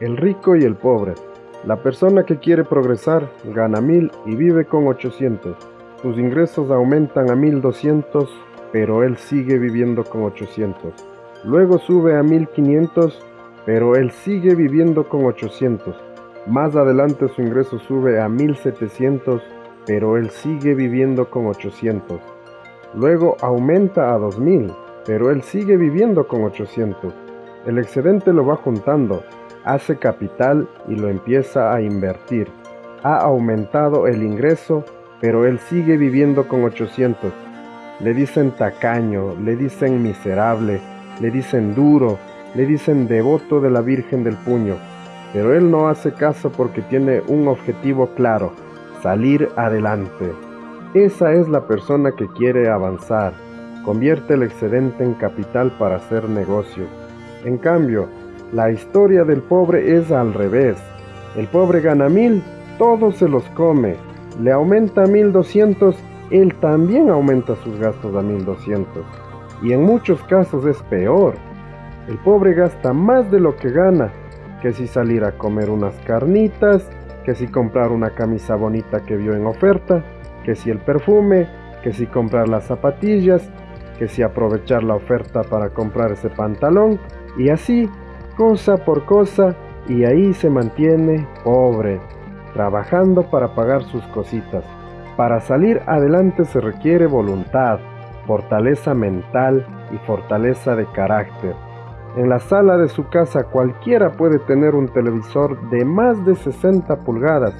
El rico y el pobre. La persona que quiere progresar gana mil y vive con 800. Sus ingresos aumentan a 1200, pero él sigue viviendo con 800. Luego sube a 1500, pero él sigue viviendo con 800. Más adelante su ingreso sube a 1700, pero él sigue viviendo con 800. Luego aumenta a 2000, pero él sigue viviendo con 800. El excedente lo va juntando, hace capital y lo empieza a invertir. Ha aumentado el ingreso, pero él sigue viviendo con 800. Le dicen tacaño, le dicen miserable, le dicen duro, le dicen devoto de la Virgen del Puño, pero él no hace caso porque tiene un objetivo claro, salir adelante. Esa es la persona que quiere avanzar, convierte el excedente en capital para hacer negocio. En cambio, la historia del pobre es al revés. El pobre gana mil, todos se los come. Le aumenta a mil doscientos, él también aumenta sus gastos a mil doscientos. Y en muchos casos es peor. El pobre gasta más de lo que gana, que si salir a comer unas carnitas, que si comprar una camisa bonita que vio en oferta, que si el perfume, que si comprar las zapatillas, que si aprovechar la oferta para comprar ese pantalón, y así cosa por cosa y ahí se mantiene pobre, trabajando para pagar sus cositas. Para salir adelante se requiere voluntad, fortaleza mental y fortaleza de carácter. En la sala de su casa cualquiera puede tener un televisor de más de 60 pulgadas,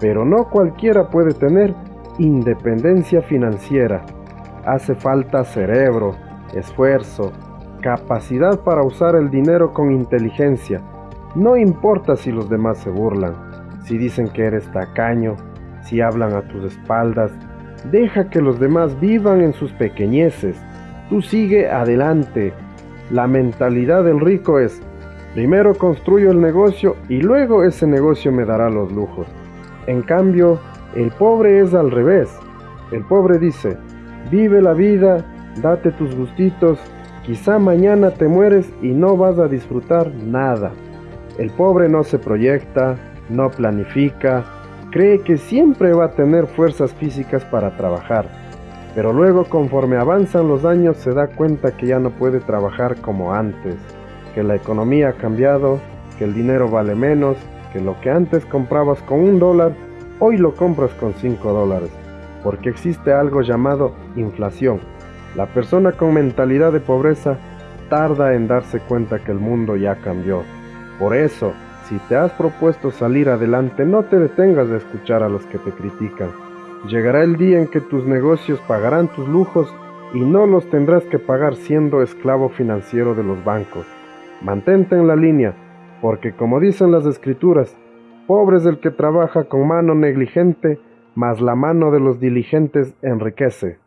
pero no cualquiera puede tener independencia financiera. Hace falta cerebro, esfuerzo, capacidad para usar el dinero con inteligencia. No importa si los demás se burlan, si dicen que eres tacaño, si hablan a tus espaldas. Deja que los demás vivan en sus pequeñeces. Tú sigue adelante. La mentalidad del rico es, primero construyo el negocio y luego ese negocio me dará los lujos. En cambio, el pobre es al revés. El pobre dice, vive la vida, date tus gustitos, Quizá mañana te mueres y no vas a disfrutar nada. El pobre no se proyecta, no planifica, cree que siempre va a tener fuerzas físicas para trabajar, pero luego conforme avanzan los años se da cuenta que ya no puede trabajar como antes, que la economía ha cambiado, que el dinero vale menos, que lo que antes comprabas con un dólar, hoy lo compras con cinco dólares, porque existe algo llamado inflación la persona con mentalidad de pobreza tarda en darse cuenta que el mundo ya cambió. Por eso, si te has propuesto salir adelante, no te detengas de escuchar a los que te critican. Llegará el día en que tus negocios pagarán tus lujos y no los tendrás que pagar siendo esclavo financiero de los bancos. Mantente en la línea, porque como dicen las escrituras, pobre es el que trabaja con mano negligente, mas la mano de los diligentes enriquece.